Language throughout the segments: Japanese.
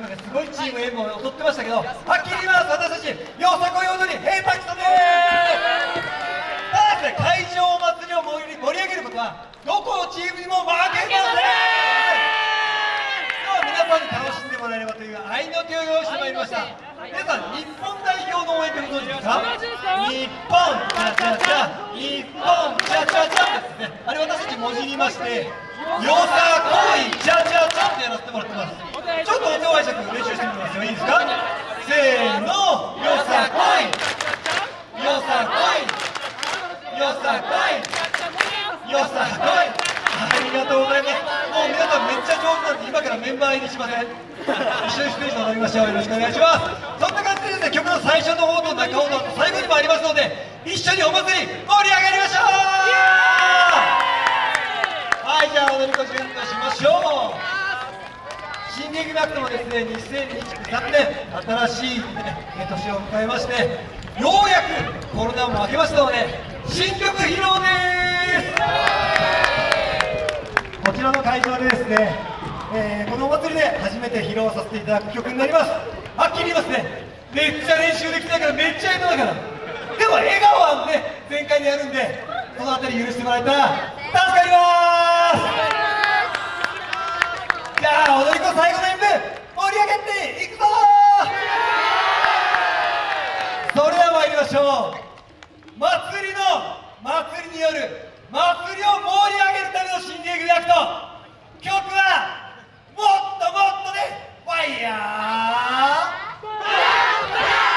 さっきまですごいチーム M を踊ってましたけどはっきり言います私たちよさこい踊りヘイパキソです。ただですね会場祭りを盛り盛り上げることはどこのチームにも負けません。今日は皆さんに楽しんでもらえればという愛の手を用意してまいりました。皆さん日本代表の応援ってご存知ですか日本チャチャチャ日本チャチャチャですねあれ私たち文字りましてよさこいチャチャチャってやらせてもらってますちょっと音拝借練習してみます。よいいですかせーのよさこいよさこいよさこいよさこいありがとうございます。もう皆さんめっちゃ上手なんで今からメンバー入りしません一緒にステージ踊りましょう。よろしくお願いします。そんな感じででね曲の最初の方と中方と最後にもありますので一緒にお祭り盛り上がりましょうはいじゃあ踊り子準備しましょう新劇学ともですね2023年新しい、ね、年を迎えましてようやくコロナも明けましたので新曲披露です。こちらの会場でですね、えーこのお祭りで初めて披露させていただく曲になります。はっきり言いますね。めっちゃ練習できたからめっちゃ下手だから。でも笑顔はね全開でやるんでそのあたり許してもらえたら助かります。じゃあの最後の演舞盛り上げていくぞそれでは参りましょう。祭りの祭りによる祭りを盛り上げるための新芸組アクト曲はもっともっとでファイヤー。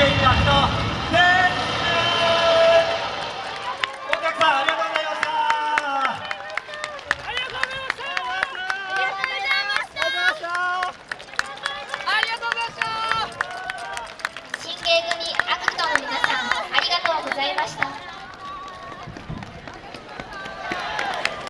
けた。人